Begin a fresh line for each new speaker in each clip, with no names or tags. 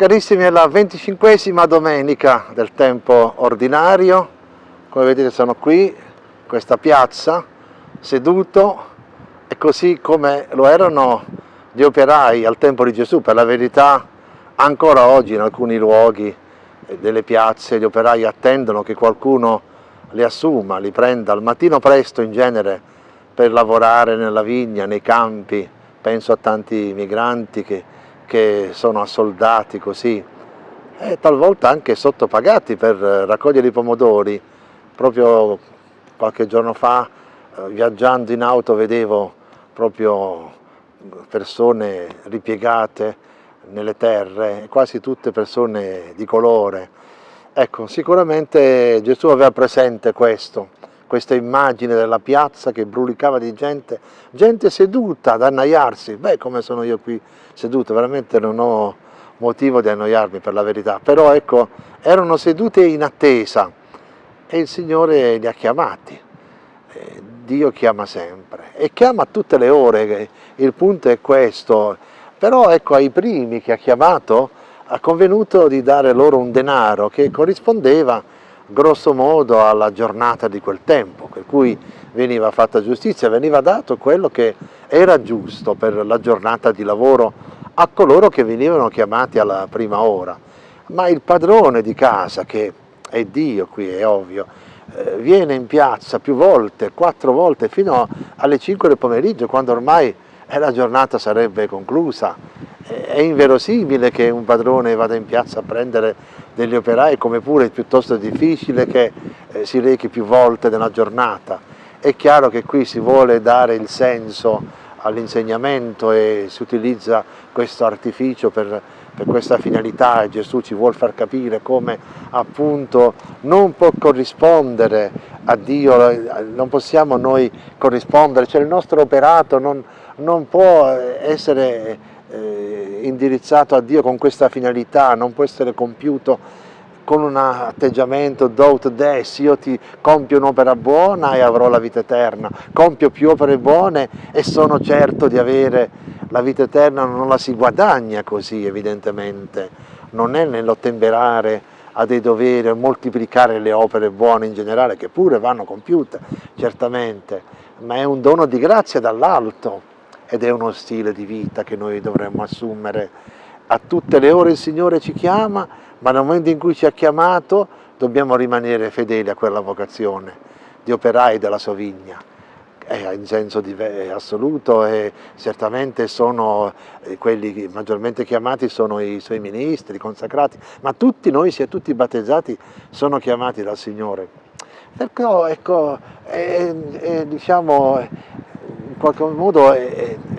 Carissimi, è la venticinquesima domenica del tempo ordinario, come vedete sono qui, in questa piazza, seduto, e così come lo erano gli operai al tempo di Gesù, per la verità ancora oggi in alcuni luoghi delle piazze gli operai attendono che qualcuno li assuma, li prenda al mattino presto in genere per lavorare nella vigna, nei campi, penso a tanti migranti che che sono assoldati così e talvolta anche sottopagati per raccogliere i pomodori. Proprio qualche giorno fa eh, viaggiando in auto vedevo proprio persone ripiegate nelle terre, quasi tutte persone di colore. Ecco, sicuramente Gesù aveva presente questo, questa immagine della piazza che brulicava di gente, gente seduta ad annaiarsi, beh come sono io qui seduto, veramente non ho motivo di annoiarmi per la verità, però ecco, erano sedute in attesa e il Signore li ha chiamati, eh, Dio chiama sempre e chiama a tutte le ore, il punto è questo, però ecco ai primi che ha chiamato ha convenuto di dare loro un denaro che corrispondeva grosso modo alla giornata di quel tempo, per cui veniva fatta giustizia, veniva dato quello che era giusto per la giornata di lavoro a coloro che venivano chiamati alla prima ora. Ma il padrone di casa, che è Dio qui, è ovvio, eh, viene in piazza più volte, quattro volte, fino alle 5 del pomeriggio, quando ormai la giornata sarebbe conclusa. È inverosimile che un padrone vada in piazza a prendere degli operai, come pure è piuttosto difficile che eh, si rechi più volte nella giornata. È chiaro che qui si vuole dare il senso all'insegnamento e si utilizza questo artificio per, per questa finalità e Gesù ci vuole far capire come appunto non può corrispondere a Dio, non possiamo noi corrispondere, cioè il nostro operato non, non può essere eh, indirizzato a Dio con questa finalità, non può essere compiuto con un atteggiamento do des, io ti compio un'opera buona e avrò la vita eterna, compio più opere buone e sono certo di avere la vita eterna, non la si guadagna così evidentemente, non è nell'ottemperare a dei doveri, a moltiplicare le opere buone in generale, che pure vanno compiute, certamente, ma è un dono di grazia dall'alto ed è uno stile di vita che noi dovremmo assumere. A tutte le ore il Signore ci chiama, ma nel momento in cui ci ha chiamato dobbiamo rimanere fedeli a quella vocazione di operai della sua vigna in senso assoluto e certamente sono eh, quelli maggiormente chiamati sono i suoi ministri, i consacrati, ma tutti noi, sia tutti battezzati, sono chiamati dal Signore. Perciò ecco, diciamo, qualche modo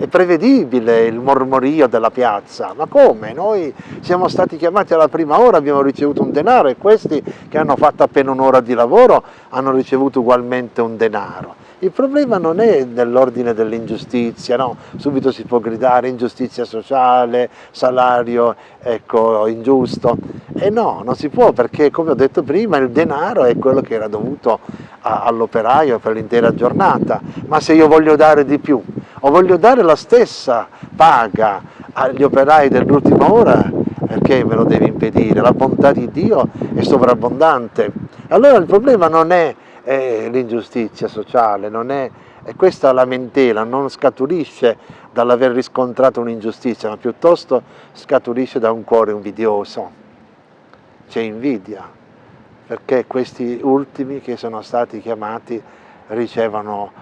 è, prevedibile il mormorio della piazza, ma come? Noi siamo stati chiamati alla prima ora, abbiamo ricevuto un denaro e questi che hanno fatto appena un'ora di lavoro hanno ricevuto ugualmente un denaro. Il problema non è nell'ordine dell'ingiustizia, no? subito si può gridare ingiustizia sociale, salario ecco, ingiusto, e no, non si può perché come ho detto prima il denaro è quello che era dovuto all'operaio per l'intera giornata, ma se io voglio dare di più o voglio dare la stessa paga agli operai dell'ultima ora, perché me lo devi impedire? La bontà di Dio è sovrabbondante. Allora il problema non è è l'ingiustizia sociale, non è, è questa lamentela, non scaturisce dall'aver riscontrato un'ingiustizia, ma piuttosto scaturisce da un cuore invidioso. C'è invidia, perché questi ultimi che sono stati chiamati ricevono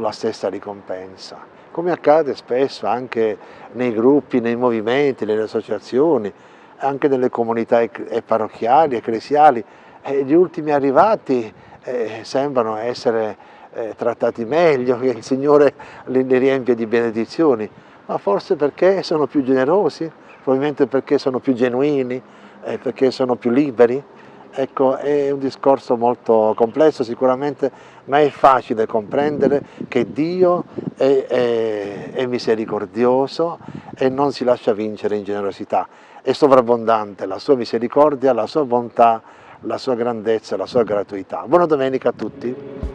la stessa ricompensa, come accade spesso anche nei gruppi, nei movimenti, nelle associazioni, anche nelle comunità parrocchiali, ecclesiali, e gli ultimi arrivati eh, sembrano essere eh, trattati meglio, che il Signore li, riempie di benedizioni, ma forse perché sono più generosi, probabilmente perché sono più genuini, eh, perché sono più liberi. Ecco, è un discorso molto complesso sicuramente, ma è facile comprendere che Dio è, è, è misericordioso e non si lascia vincere in generosità. È sovrabbondante la sua misericordia, la sua bontà, la sua grandezza, la sua gratuità. Buona domenica a tutti.